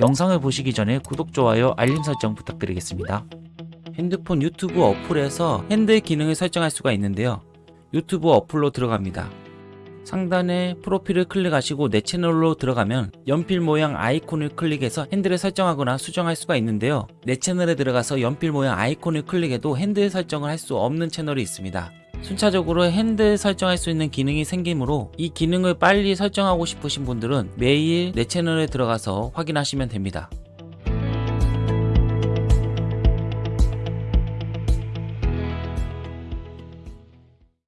영상을 보시기 전에 구독, 좋아요, 알림 설정 부탁드리겠습니다. 핸드폰 유튜브 어플에서 핸들 기능을 설정할 수가 있는데요. 유튜브 어플로 들어갑니다. 상단에 프로필을 클릭하시고 내 채널로 들어가면 연필 모양 아이콘을 클릭해서 핸들을 설정하거나 수정할 수가 있는데요. 내 채널에 들어가서 연필 모양 아이콘을 클릭해도 핸들 설정을 할 수 없는 채널이 있습니다. 순차적으로 핸들 설정할 수 있는 기능이 생기므로 이 기능을 빨리 설정하고 싶으신 분들은 매일 내 채널에 들어가서 확인하시면 됩니다.